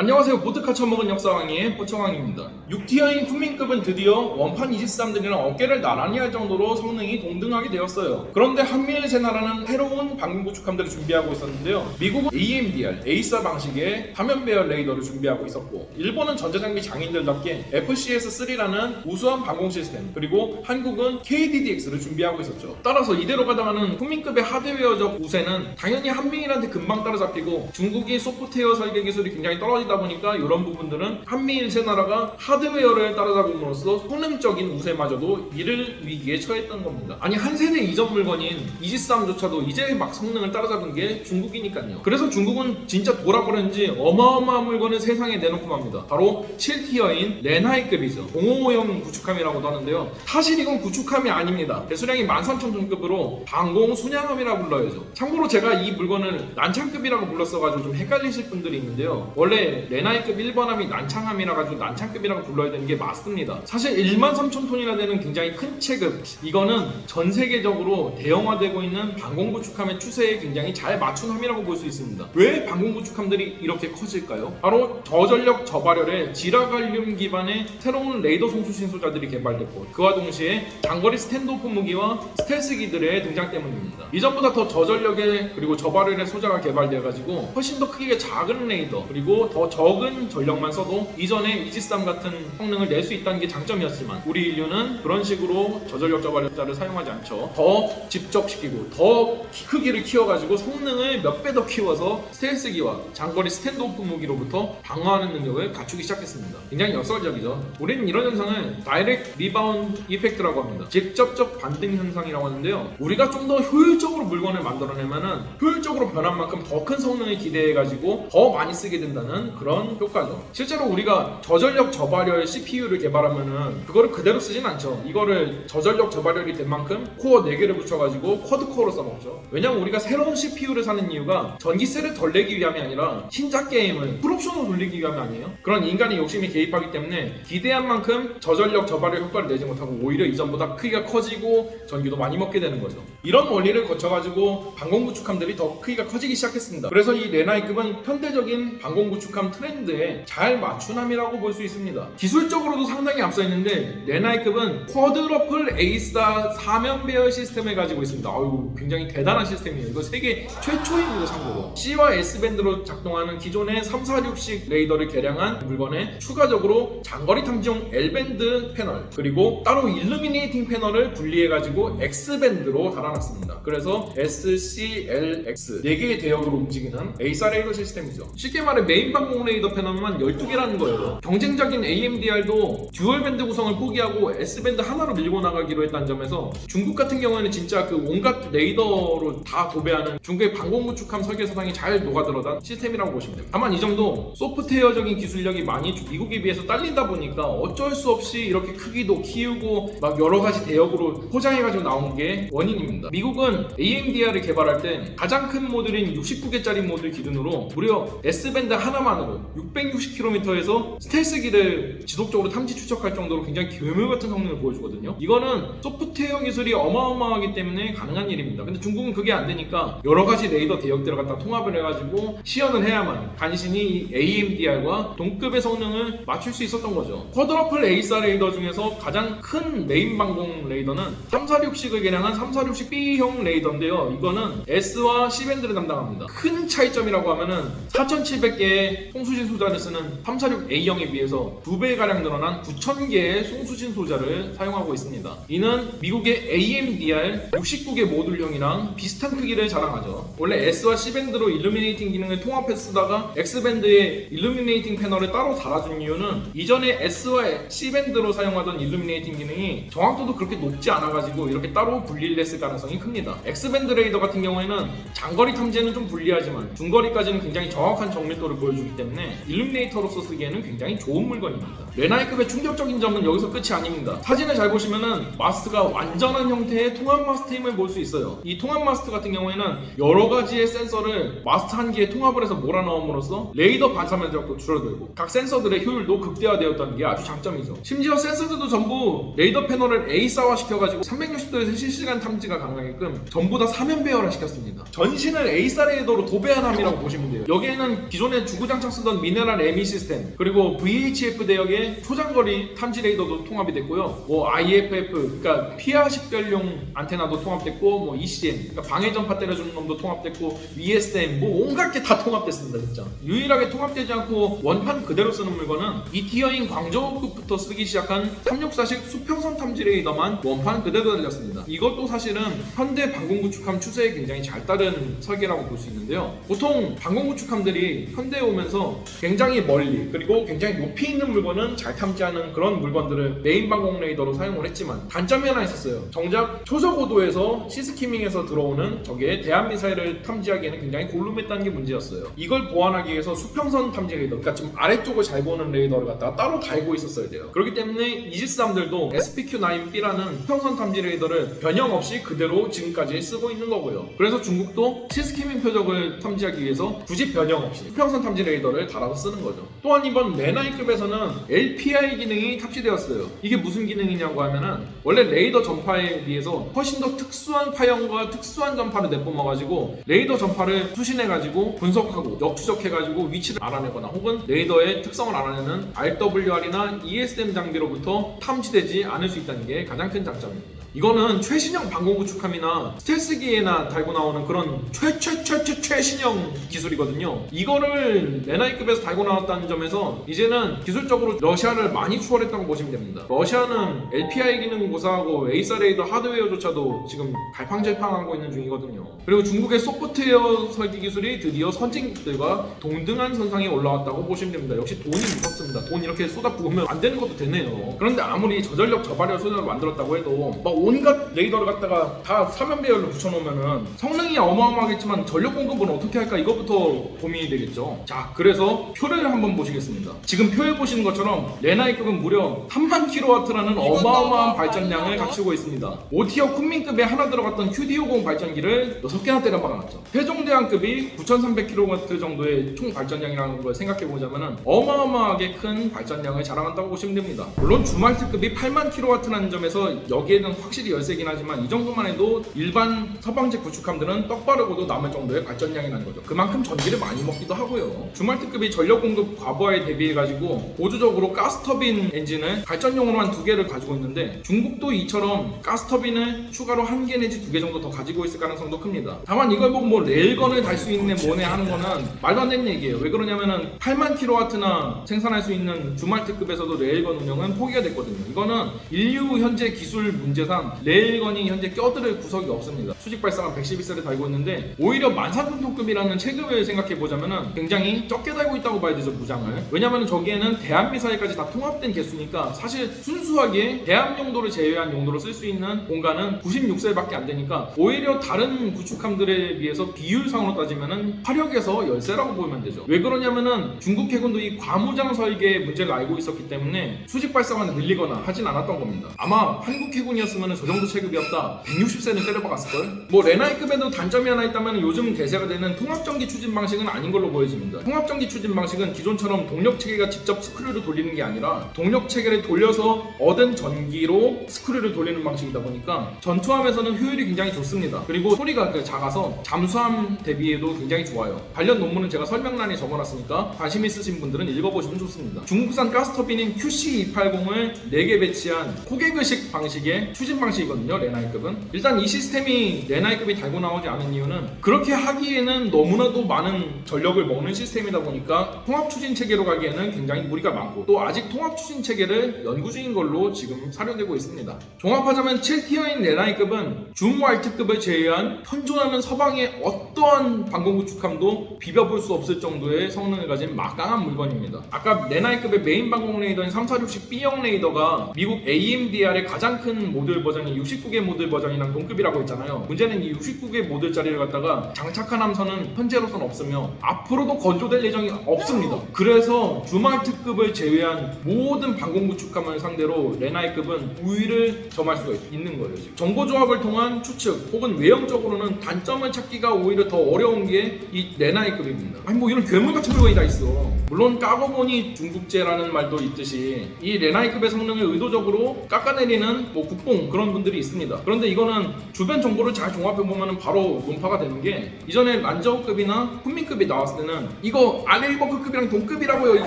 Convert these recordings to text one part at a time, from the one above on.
안녕하세요. 보드카 처먹은 역사왕의 포청왕입니다. 6 tier인 쿤밍급은 드디어 원판 이지스함들이랑 어깨를 나란히 할 정도로 성능이 동등하게 되었어요. 그런데 한미일 세나라는 새로운 방공 구축함들을 준비하고 있었는데요. 미국은 AMDR, AESA 방식의 사면 배열 레이더를 준비하고 있었고 일본은 전자장비 장인들답게 FCS-3라는 우수한 방공 시스템 그리고 한국은 KDDX를 준비하고 있었죠. 따라서 이대로 가다가는 쿤밍급의 하드웨어적 우세는 당연히 한미일한테 금방 따라잡히고 중국이 소프트웨어 설계 기술이 굉장히 떨어지 다 보니까 이런 부분들은 한미일 세 나라가 하드웨어를 따라잡음으로써 성능적인 우세마저도 잃을 위기에 처했던 겁니다. 아니 한 세대 이전 물건인 이지스함조차도 이제 막 성능을 따라잡은 게 중국이니까요. 그래서 중국은 진짜 돌아버렸는지 어마어마한 물건을 세상에 내놓고 맙니다. 바로 7티어인 렌하이급이죠. 055형 구축함이라고도 하는데요. 사실 이건 구축함이 아닙니다. 배수량이 13,000톤급으로 방공 순양함이라 불러야죠. 참고로 제가 이 물건을 난창급이라고 불렀어가지고 좀 헷갈리실 분들이 있는데요. 원래 레나이급 1번함이 난창함이라 가지고 난창급이라고 불러야 되는 게 맞습니다. 사실 13,000톤이나 되는 굉장히 큰 체급 이거는 전 세계적으로 대형화되고 있는 방공구축함의 추세에 굉장히 잘 맞춘 함이라고 볼 수 있습니다. 왜 방공구축함들이 이렇게 커질까요? 바로 저전력 저발열의 지라갈륨 기반의 새로운 레이더 송수 신소자들이 개발됐고 그와 동시에 장거리 standoff 무기와 스텔스기들의 등장 때문입니다. 이전보다 더 저전력의 그리고 저발열의 소자가 개발되어가지고 훨씬 더 크기가 작은 레이더 그리고 더 적은 전력만 써도 이전에 이지스함 같은 성능을 낼 수 있다는 게 장점이었지만 우리 인류는 그런 식으로 저전력 저발열자를 사용하지 않죠. 더 집적시키고 더 크기를 키워가지고 성능을 몇 배 더 키워서 스텔스기와 장거리 standoff 무기로부터 방어하는 능력을 갖추기 시작했습니다. 굉장히 역설적이죠. 우리는 이런 현상을 direct rebound effect라고 합니다. 직접적 반등 현상이라고 하는데요. 우리가 좀 더 효율적으로 물건을 만들어내면은 효율적으로 변한 만큼 더 큰 성능을 기대해가지고 더 많이 쓰게 된다는 그런 효과죠. 실제로 우리가 저전력 저발열 CPU를 개발하면은 그거를 그대로 쓰진 않죠. 이거를 저전력 저발열이 된 만큼 코어 4개를 붙여가지고 quad-core로 써먹죠. 왜냐면 우리가 새로운 CPU를 사는 이유가 전기세를 덜 내기 위함이 아니라 신작 게임을 풀옵션으로 돌리기 위함이 아니에요. 그런 인간의 욕심이 개입하기 때문에 기대한 만큼 저전력 저발열 효과를 내지 못하고 오히려 이전보다 크기가 커지고 전기도 많이 먹게 되는 거죠. 이런 원리를 거쳐가지고 방공구축함들이 더 크기가 커지기 시작했습니다. 그래서 이 렌하이급은 현대적인 방공구축함 트렌드에 잘 맞춘 함이라고 볼 수 있습니다. 기술적으로도 상당히 앞서 있는데 렌하이급은 quadruple AESA 사면 배열 시스템을 가지고 있습니다. 아유 굉장히 대단한 시스템이에요. 이거 세계 최초입니다 참고로. C와 S밴드로 작동하는 기존의 3, 4, 6식 레이더를 개량한 물건에 추가적으로 장거리 탐지용 L밴드 패널 그리고 따로 illuminating 패널을 분리해가지고 X밴드로 달아 놨습니다. 그래서 SCLX 4개의 대역으로 움직이는 AESA 레이더 시스템이죠. 쉽게 말해 메인 방공 레이더 패널만 12개라는 거예요. 경쟁적인 AMDR도 dual band 구성을 포기하고 S밴드 하나로 밀고 나가기로 했다는 점에서 중국 같은 경우에는 진짜 그 온갖 레이더로 다 도배하는 중국의 방공 구축함 설계 사상이 잘 녹아들어간 시스템이라고 보시면 됩니다. 다만 이 정도 소프트웨어적인 기술력이 많이 미국에 비해서 딸리다 보니까 어쩔 수 없이 이렇게 크기도 키우고 막 여러 가지 대역으로 포장해가지고 나온 게 원인입니다. 미국은 AMDR을 개발할 때 가장 큰 모듈인 69개짜리 모듈 기준으로 무려 S밴드 하나만으로 660km에서 스텔스기를 지속적으로 탐지 추적할 정도로 굉장히 괴물 같은 성능을 보여주거든요. 이거는 소프트웨어 기술이 어마어마하기 때문에 가능한 일입니다. 근데 중국은 그게 안 되니까 여러 가지 레이더 대역들을 갖다 통합을 해가지고 시연을 해야만 간신히 AMDR과 동급의 성능을 맞출 수 있었던 거죠. quadruple AESA 레이더 중에서 가장 큰 메인 방공 레이더는 346식을 개량한 346식 B형 레이더인데요. 이거는 S와 C밴드를 담당합니다. 큰 차이점이라고 하면은 4700개의 송수신 소자를 쓰는 346A형에 비해서 2배가량 늘어난 9000개의 송수신 소자를 사용하고 있습니다. 이는 미국의 AMDR 69개 모듈형이랑 비슷한 크기를 자랑하죠. 원래 S와 C밴드로 illuminating 기능을 통합해 쓰다가 X밴드에 illuminating 패널을 따로 달아준 이유는 이전에 S와 C밴드로 사용하던 illuminating 기능이 정확도도 그렇게 높지 않아가지고 이렇게 따로 분리를 했을 가능성이 큽니다. X밴드 레이더 같은 경우에는 장거리 탐지에는 좀 불리하지만 중거리까지는 굉장히 정확한 정밀도를 보여주기 때문에 illuminator로서 쓰기에는 굉장히 좋은 물건입니다. 렌하이급의 충격적인 점은 여기서 끝이 아닙니다. 사진을 잘 보시면은 마스트가 완전한 형태의 통합 마스트임을 볼 수 있어요. 이 통합 마스트 같은 경우에는 여러 가지의 센서를 마스트 한 개에 통합을 해서 몰아넣음으로써 레이더 반사 면적도 줄어들고 각 센서들의 효율도 극대화되었다는 게 아주 장점이죠. 심지어 센서들도 전부 레이더 패널을 AESA화 시켜가지고 360도에서 실시간 탐지가 가능 하게끔 전부 다 사면 배열화 시켰습니다. 전신을 AESA 레이더로 도배한 함이라고 보시면 돼요. 여기에는 기존의 주구장창 쓰던 Mineral-ME 시스템 그리고 VHF 대역의 초장거리 탐지 레이더도 통합이 됐고요. 뭐 IFF 그러니까 피아 식별용 안테나도 통합됐고 뭐 ECM 그러니까 방해 전파 때려주는 놈도 통합됐고 ESM 뭐 온갖 게 다 통합됐습니다 진짜. 유일하게 통합되지 않고 원판 그대로 쓰는 물건은 이 tier인 광저우급부터 쓰기 시작한 364식 수평선 탐지 레이더만 원판 그대로 달렸습니다. 이것도 사실은 현대 방공 구축함 추세에 굉장히 잘 따른 설계라고 볼 수 있는데요. 보통 방공 구축함들이 현대에 오면서 굉장히 멀리 그리고 굉장히 높이 있는 물건은 잘 탐지하는 그런 물건들을 메인 방공 레이더로 사용을 했지만 단점이 하나 있었어요. 정작 초저고도에서 sea skimming해서 들어오는 적의 대함 미사일을 탐지하기에는 굉장히 골룸했다는 게 문제였어요. 이걸 보완하기 위해서 수평선 탐지 레이더, 그러니까 좀 아래쪽을 잘 보는 레이더를 갖다가 따로 달고 있었어야 돼요. 그렇기 때문에 이지스함들도 SPQ-9B라는 수평선 탐지 레이더를 변형 없이 그대로 지금까지 쓰고 있는 거고요. 그래서 중국도 sea skimming 표적을 탐지하기 위해서 굳이 변형 없이 수평선 탐지 레이더를 달아서 쓰는 거죠. 또한 이번 렌하이급에서는 LPI 기능이 탑재되었어요. 이게 무슨 기능이냐고 하면은 원래 레이더 전파에 비해서 훨씬 더 특수한 파형과 특수한 전파를 내뿜어가지고 레이더 전파를 수신해가지고 분석하고 역추적해가지고 위치를 알아내거나 혹은 레이더의 특성을 알아내는 RWR이나 ESM 장비로부터 탐지되지 않을 수 있다는 게 가장 큰 장점입니다. 이거는 최신형 방공 구축함이나 스텔스기에나 달고 나오는 그런 최최최최 최신형 기술이거든요. 이거를 렌하이급에서 달고 나왔다는 점에서 이제는 기술적으로 러시아를 많이 추월했다고 보시면 됩니다. 러시아는 LPI 기능 고사하고 AESA 레이더 하드웨어조차도 지금 갈팡질팡하고 있는 중이거든요. 그리고 중국의 소프트웨어 설계 기술이 드디어 선진국들과 동등한 선상에 올라왔다고 보시면 됩니다. 역시 돈이 무섭습니다. 돈 이렇게 쏟아 부으면 안 되는 것도 되네요. 그런데 아무리 저전력 저발열 소자를 만들었다고 해도 막 온갖 레이더를 갖다가 다 사면 배열로 붙여놓으면은 성능이 어마어마하겠지만 전력 공급은 어떻게 할까 이것부터 고민이 되겠죠. 자, 그래서 표를 한번 보시겠습니다. 지금 표에 보시는 것처럼 렌하이급은 무려 3만 킬로와트라는 어마어마한 발전량을 갖추고 있습니다. 5 tier 쿤밍급에 하나 들어갔던 QD50 발전기를 6개나 때려 박아놨죠. 세종대왕급이 9,300kW 정도의 총 발전량이라는 걸 생각해 보자면은 어마어마하게 큰 발전량을 자랑한다고 보시면 됩니다. 물론 줌왈트급이 8만 킬로와트라는 점에서 여기에는 확실히 열세긴 하지만 이 정도만 해도 일반 서방제 구축함들은 떡바르고도 남을 정도의 발전량이라는 거죠. 그만큼 전기를 많이 먹기도 하고요. 줌왈트급이 전력 공급 과부하에 대비해 가지고 보조적으로 가스터빈 엔진을 발전용으로만 두 개를 가지고 있는데 중국도 이처럼 가스터빈을 추가로 한 개 내지 두 개 정도 더 가지고 있을 가능성도 큽니다. 다만 이걸 보고 뭐 레일건을 달 수 있네 뭐네 하는 거는 말도 안 되는 얘기예요. 왜 그러냐면은 8만 킬로와트나 생산할 수 있는 주말트급에서도 레일건 운영은 포기가 됐거든요. 이거는 인류 현재 기술 문제상 레일건이 현재 껴들을 구석이 없습니다. 수직 발사관 112세를 달고 있는데 오히려 만산통급이라는 체급을 생각해 보자면은 굉장히 적게 달고 있다고 봐야 되죠 무장을. 왜냐면은 저기에는 대한 미사일까지 다 통합된 개수니까 사실 순수하게 대한 용도를 제외한 용도로 쓸 수 있는 공간은 96셀밖에 안 되니까 오히려 다른 구축함들에 비해서 비율상으로 따지면은 화력에서 열세라고 보면 되죠. 왜 그러냐면은 중국 해군도 이 과무장 설계의 문제를 알고 있었기 때문에 수직 발사관을 늘리거나 하진 않았던 겁니다. 아마 한국 해군이었으면 저 정도 체급이었다 160셀은 때려박았을걸? 뭐 렌하이급에도 단점이 하나 있다면 요즘 대세가 되는 통합전기 추진 방식은 아닌 걸로 보여집니다. 통합전기 추진 방식은 기존처럼 동력 체계가 직접 스크류를 돌리는 게 아니라 동력 체계를 돌려서 얻은 전기로 스크류를 돌리는 방식이다 보니까 전투함에서는 효율이 굉장히 좋습니다. 그리고 소리가 그 작아서 잠수함 대비에도 굉장히 좋아요. 관련 논문은 제가 설명란에 적어놨으니까 관심 있으신 분들은 읽어보시면 좋습니다. 중국산 가스터빈인 QC280을 4개 배치한 COGAG식 방식의 추진 방식이거든요. 렌하이급은. 일단 이 시스템이 렌하이급이 달고 나오지 않은 이유는 그렇게 하기에는 너무나도 많은 전력을 먹는 시스템이다 보니까 통합 추진 체계로 가기에는 굉장히 무리가 많고 또 아직 통합 추진 체계를 연구 중인 걸로 지금 사료되고 있습니다. 종합하자면 7 tier인 렌하이급은 줌왈트급을 제외한 현존하는 서방의 어떠한 방공 구축함도 비벼볼 수 없을 정도의 성능을 가진 막강한 물건입니다. 아까 렌하이급의 메인 방공 레이더인 346 B형 레이더가 미국 AMDR의 가장 큰 모듈 버전인 69개 모듈 버전이랑 동급이라고 했잖아요. 문제는 이 69개 모듈짜리를 갖다가 장착한 함선은 현재로선 없으며 앞으로도 건조될 예정이 없습니다. 그래서 줌왈트급을 제외한 모든 방공 구축함을 상대로 렌하이급은 우위를 점할 수가 있- 있는 거예요. 지금. 정보 조합을 통한 추측 혹은 외형적으로는 단점을 찾기가 오히려 더 어려운 게 이 레나이급입니다. 아니 뭐 이런 괴물 같은 물건이 다 있어. 물론 까고 보니 중국제라는 말도 있듯이 이 레나이급의 성능을 의도적으로 깎아내리는 뭐 국뽕 그런 그런 분들이 있습니다. 그런데 이거는 주변 정보를 잘 종합해 보면 바로 논파가 되는 게 이전에 란저우급이나 훈민급이 나왔을 때는 이거 알레이버크급이랑 동급이라고요.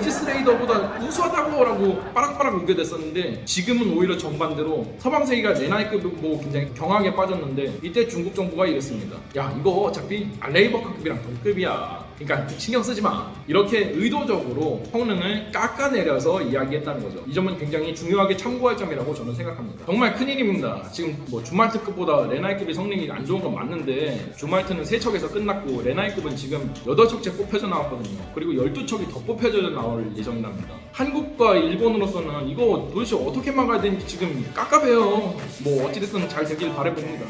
이지스레이더보다 우수하다고 라고 빠락빠락 우겨댔었는데 지금은 오히려 정반대로 서방세계가 레나이급을 보고 굉장히 경악에 빠졌는데 이때 중국 정부가 이랬습니다. 야 이거 어차피 알레이버크급이랑 동급이야. 그러니까 신경 쓰지 마. 이렇게 의도적으로 성능을 깎아내려서 이야기했다는 거죠. 이 점은 굉장히 중요하게 참고할 점이라고 저는 생각합니다. 정말 큰일입니다. 지금 뭐 주말트급보다 레나이급의 성능이 안 좋은 건 맞는데 주말트는 3척에서 끝났고 레나이급은 지금 8척째 뽑혀져 나왔거든요. 그리고 12척이 더 뽑혀져 나올 예정이랍니다. 한국과 일본으로서는 이거 도대체 어떻게 막아야 되는지 지금 깝깝해요. 뭐 어찌됐든 잘 되길 바라봅니다.